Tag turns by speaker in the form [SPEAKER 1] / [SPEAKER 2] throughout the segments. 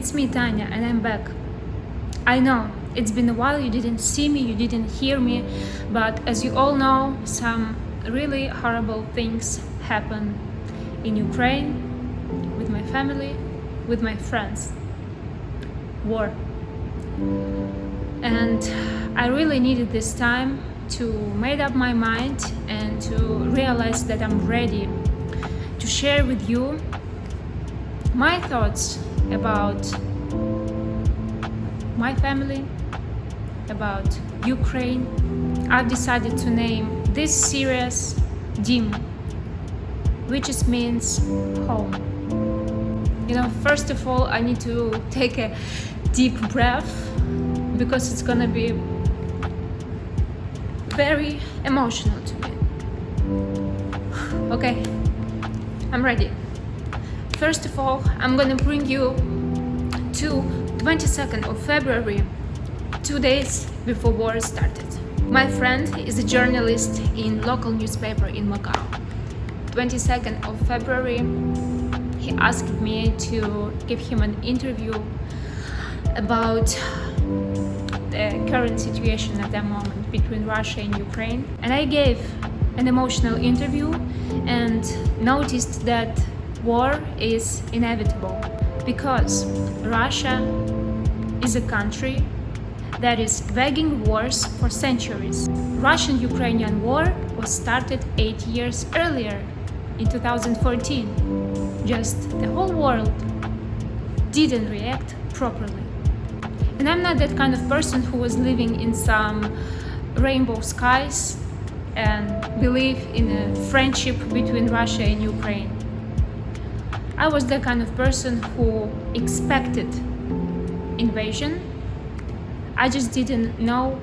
[SPEAKER 1] it's me Tanya and I'm back. I know it's been a while you didn't see me, you didn't hear me, but as you all know, some really horrible things happen in Ukraine, with my family, with my friends. War. And I really needed this time to make up my mind and to realize that I'm ready to share with you my thoughts about my family, about Ukraine. I've decided to name this series Dim, which means home. You know, first of all, I need to take a deep breath because it's gonna be very emotional to me. Okay, I'm ready. First of all, I'm gonna bring you to 22nd of February, two days before war started. My friend is a journalist in local newspaper in Macau. 22nd of February, he asked me to give him an interview about the current situation at that moment between Russia and Ukraine. And I gave an emotional interview and noticed that war is inevitable because Russia is a country that is waging wars for centuries. Russian-Ukrainian war was started eight years earlier, in 2014. Just the whole world didn't react properly. And I'm not that kind of person who was living in some rainbow skies and believe in a friendship between Russia and Ukraine. I was the kind of person who expected invasion. I just didn't know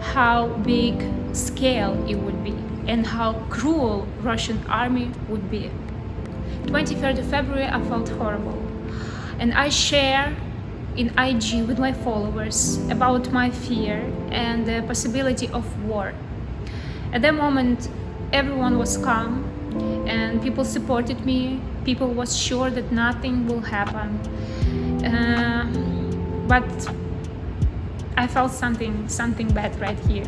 [SPEAKER 1] how big scale it would be and how cruel Russian army would be. 23rd of February I felt horrible and I share in IG with my followers about my fear and the possibility of war. At that moment everyone was calm and people supported me people was sure that nothing will happen. Uh, but I felt something something bad right here.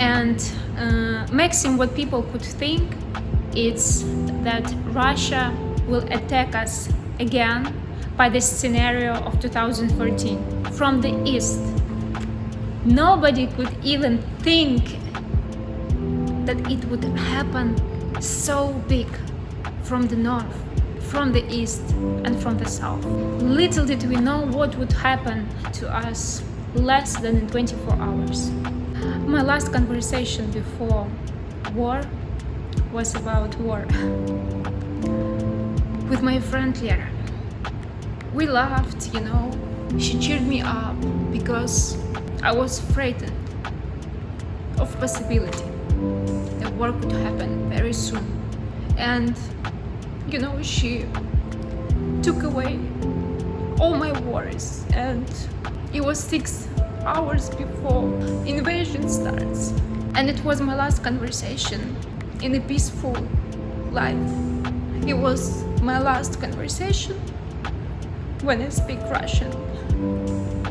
[SPEAKER 1] And uh, maximum what people could think it's that Russia will attack us again by the scenario of 2014 from the east. Nobody could even think that it would happen so big from the north, from the east and from the south. Little did we know what would happen to us less than in 24 hours. My last conversation before war was about war with my friend Lera. We laughed, you know, she cheered me up because I was frightened of possibility work would happen very soon. And you know she took away all my worries and it was six hours before invasion starts. And it was my last conversation in a peaceful life. It was my last conversation when I speak Russian.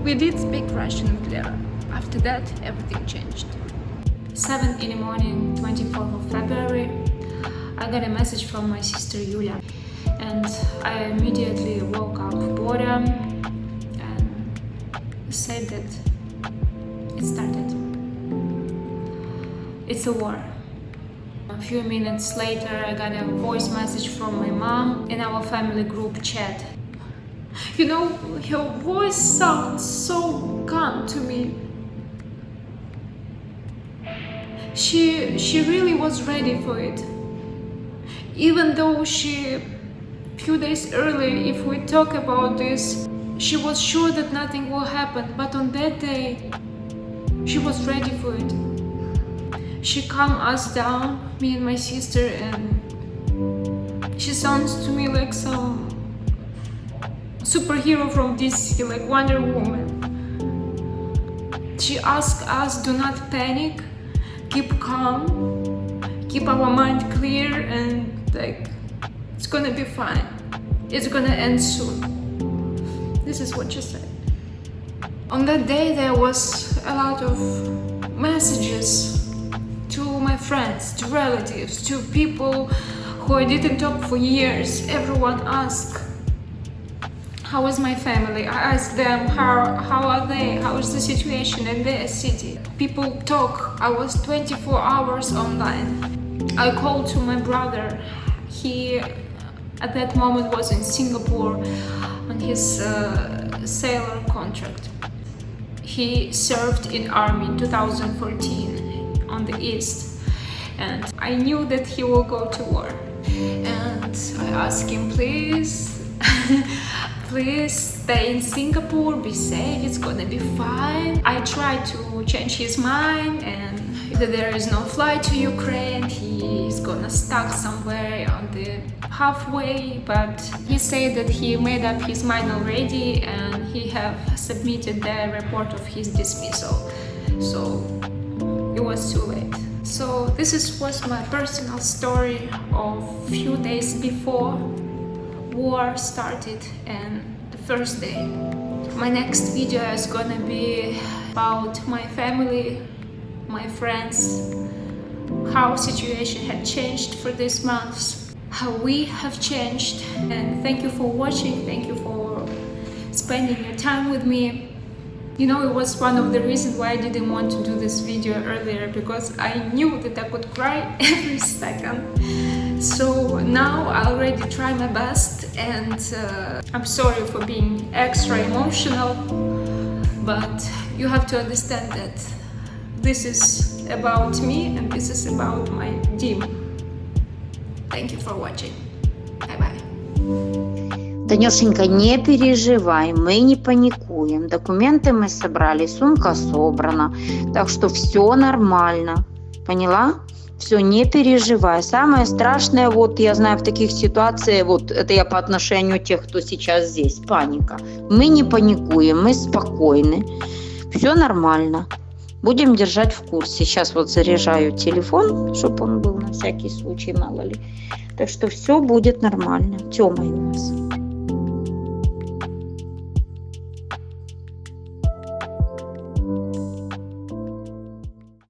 [SPEAKER 1] We did speak Russian with Lera after that everything changed 7 in the morning, 24th of February, I got a message from my sister Yulia and I immediately woke up boredom and said that it started. It's a war. A few minutes later I got a voice message from my mom in our family group chat. You know, her voice sounds so calm to me she she really was ready for it. Even though she few days earlier if we talk about this she was sure that nothing will happen but on that day she was ready for it. She calmed us down me and my sister and she sounds to me like some superhero from DC like Wonder Woman. She asked us do not panic keep calm, keep our mind clear and like it's gonna be fine. it's gonna end soon. This is what she said. On that day, there was a lot of messages to my friends, to relatives, to people who I didn't talk for years. Everyone asked, how is my family? I asked them, how, how are they? How is the situation in their city? People talk. I was 24 hours online. I called to my brother. He, at that moment, was in Singapore on his uh, sailor contract. He served in army in 2014 on the east and I knew that he will go to war and I asked him please please stay in Singapore be safe it's gonna be fine. I tried to change his mind and there is no flight to Ukraine he is gonna stuck somewhere on the halfway but he said that he made up his mind already and he have submitted the report of his dismissal. So it was too late. So this is was my personal story of few days before war started and the first day. My next video is gonna be about my family my friends how situation had changed for these months how we have changed. And thank you for watching thank you for spending your time with me. You know it was one of the reasons why I didn't want to do this video earlier because I knew that I would cry every second so now I already try my best and uh, I'm sorry for being extra emotional but you have to understand that this is about me and this is about my team Thank you for watching. Bye-bye.
[SPEAKER 2] Танюшенька, не переживай, мы не паникуем. Документы мы собрали, сумка собрана. Так что все нормально. Поняла? Все, не переживай. Самое страшное, вот я знаю в таких ситуациях, вот это я по отношению тех, кто сейчас здесь, паника. Мы не паникуем, мы спокойны. Все нормально. Будем держать в курсе. Сейчас вот заряжаю телефон, чтобы он был на всякий случай, мало ли. Так что все будет нормально. Тёма у нас.